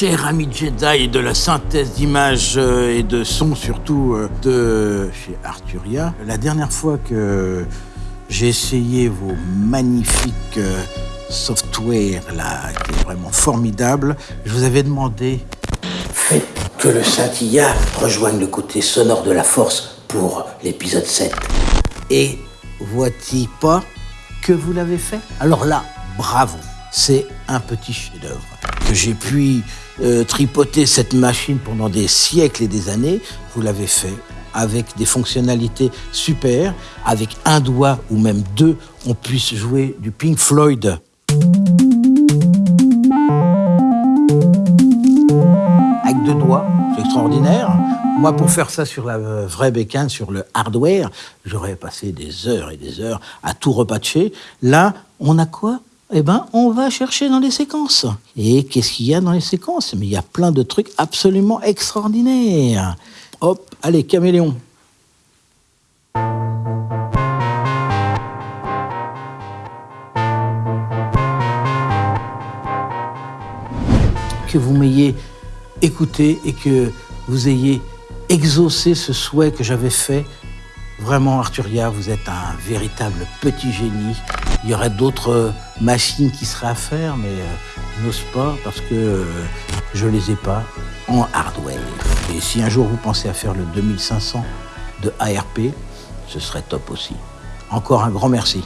cher ami Jedi et de la synthèse d'images euh, et de sons surtout euh, de chez Arturia. La dernière fois que j'ai essayé vos magnifiques euh, software là, qui est vraiment formidable, je vous avais demandé faites que le scintilla rejoigne le côté sonore de la force pour l'épisode 7. Et vois-tu pas que vous l'avez fait? Alors là, bravo, c'est un petit chef-d'œuvre. Que j'ai pu euh, tripoter cette machine pendant des siècles et des années, vous l'avez fait avec des fonctionnalités super, avec un doigt ou même deux, on puisse jouer du Pink Floyd. Avec deux doigts, c'est extraordinaire. Moi, pour faire ça sur la vraie bécane, sur le hardware, j'aurais passé des heures et des heures à tout repatcher. Là, on a quoi? Eh ben, on va chercher dans les séquences. Et qu'est-ce qu'il y a dans les séquences? Mais il y a plein de trucs absolument extraordinaires. Hop, allez, caméléon. Que vous m'ayez écouté et que vous ayez exaucé ce souhait que j'avais fait. Vraiment, Arturia, vous êtes un véritable petit génie. Il y aurait d'autres machines qui seraient à faire, mais euh, n'ose pas parce que euh, je les ai pas en hardware. Et si un jour vous pensez à faire le 2500 de ARP, ce serait top aussi. Encore un grand merci.